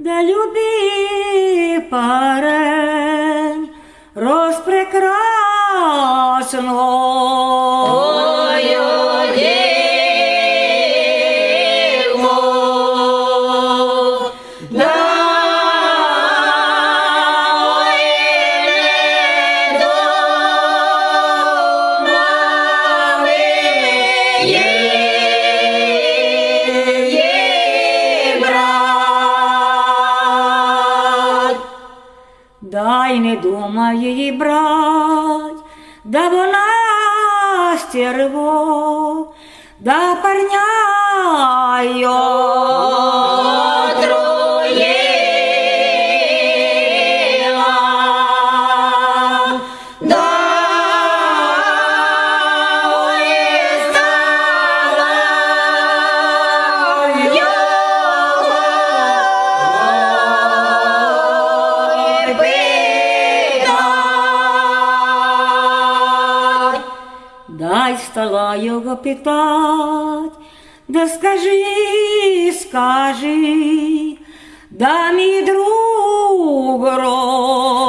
да люби парень розпрекрасно. Дай не думай брать, да вона стерво, да парня його Дай стала його питать, да скажи, скажи, да мій друг розлюблений,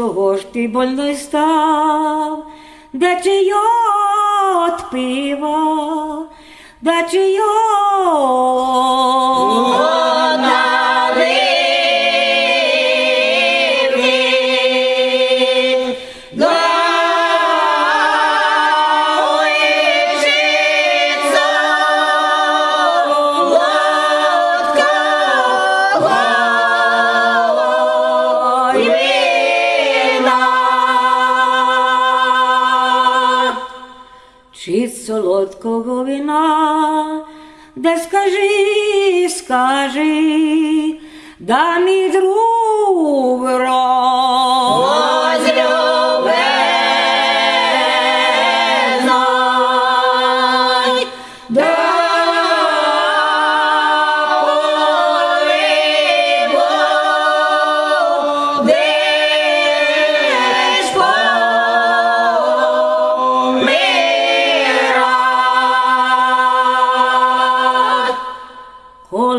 чого ж ти больной став? Да чи от пива, да чи З солодкого вина, да скажи, скажи, да мій друг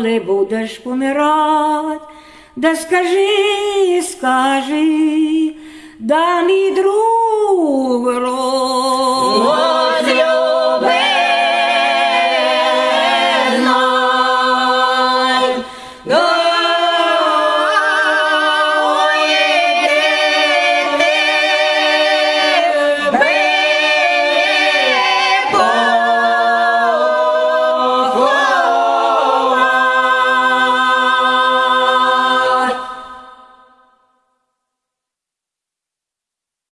Коли будеш помирать, да скажи, скажи, да мій друг